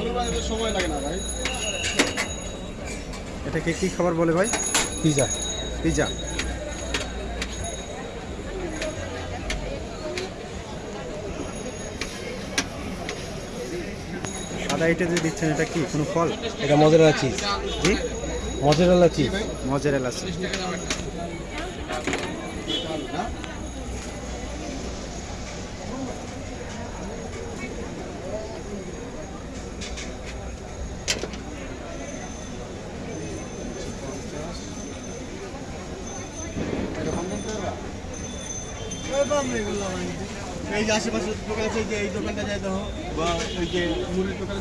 আলু ভাজাতে সময় লাগে না ভাই। এটাকে কি খাবার বলে ভাই? পিজা। পিজা। সাদা এটা যে দিচ্ছেন এটা কি? কোনো ফল? এটা মজারেলা চিজ জি? মজারেলা চিজ মজারেল আছে এই যে আশেপাশে যে এই দোকানটা যাই দেখো। বা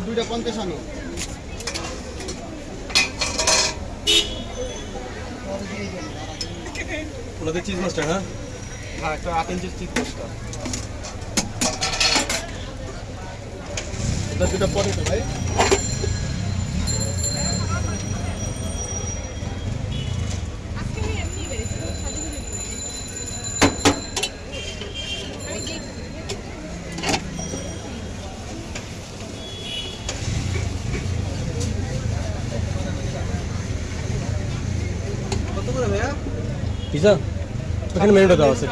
দুইটা পঞ্চাশ আনো ওনাদের চিজ মাস্টার হ্যাঁ? হ্যাঁ একটা আট ইঞ্চির চিপ পোস্টার এটা দুটো পরে ভাই আজকে আমি এমনি বেরিয়েছি সাজু গুজু আমি দেখছি কত করে ভাইয়া পিজা ওখানে মেনুটা দেওয়া আছে।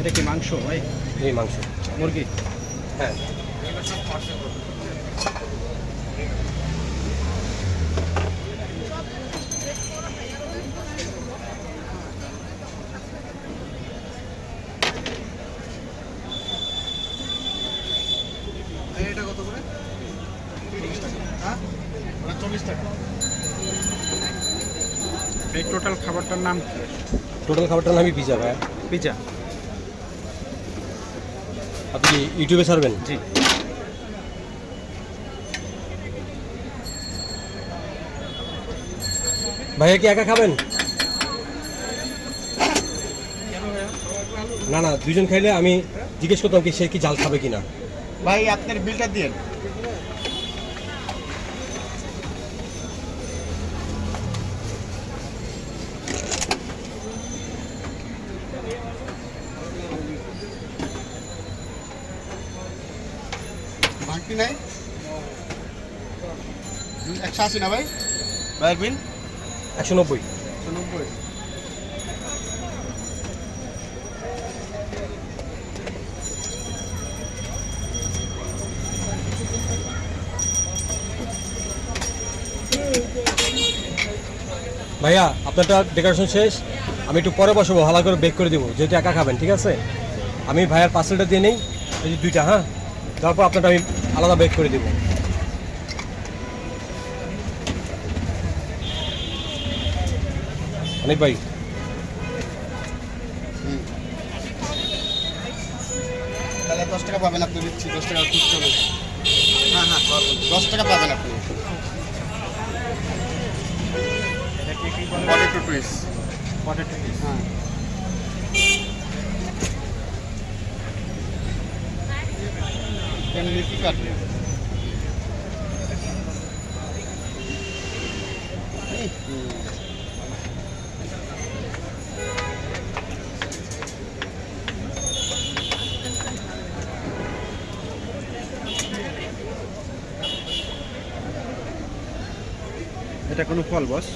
এটা কি মাংস? ভাই? এই মাংস। মুরগি? হ্যাঁ। এটা কত করে? চল্লিশ টাকা। হ্যাঁ? ওটা চল্লিশ টাকা। এই টোটাল খাবারটার নাম কি? টোটাল খাবারটার নামই পিজা ভাই পিজা আপনি ইউটিউবে ছাড়বেন? জি। ভাইয়া কি একা খাবেন? না না দুজন খাইলে আমি জিজ্ঞেস করতাম কি সে কি জাল খাবে কিনা। ভাই আপনার বিলটা দিন। ভাঙতি নাই। একশো আশি না ভাই? ভাইয়ের বিল একশো নব্বই। একশো নব্বই। ভাইয়া আপনারটা ডেকোরেশন শেষ। আমি একটু পরে বসবো ভালো করে বেক করে দেবো যেহেতু একা খাবেন ঠিক আছে? আমি ভাইয়ার পার্সেলটা দিয়ে নেই এই যে দুইটা হ্যাঁ? তারপর আপনারটা আমি আলাদা বেক করে দেবো। অনেক ভাই। তাহলে দশ টাকা পাবেন আপনি দিচ্ছি দশ টাকা খুচরো। হ্যাঁ হ্যাঁ পাবেন। দশ টাকা পাবেন আপনি। পটেটো টুইস পটেটো হ্যাঁ। এখানে কি কাটবে এটা কোনো ফল বস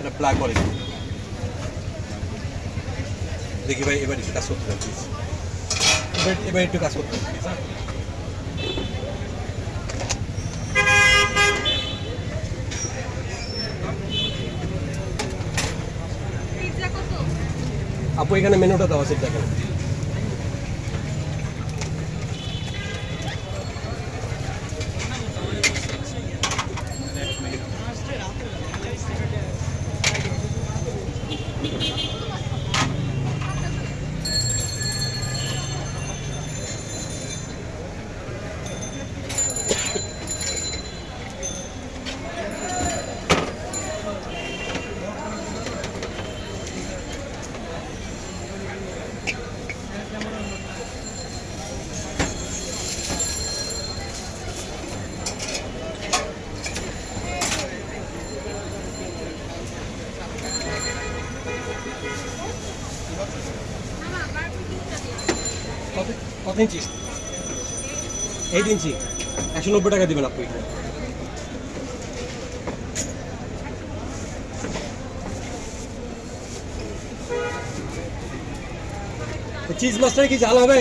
এটা প্লাগ করে দিন। দেখি ভাই, এবার একটু কাজ করতে পারি এবার এবার একটু কাজ করতে পারি হ্যাঁ। আপু, এখানে মেনুটা দেওয়া আছে দেখেন কত ইঞ্চি? এইট ইঞ্চি। একশো নব্বই টাকা দেবেন আপনি। চিজ মাস্টার কি জাল হবে?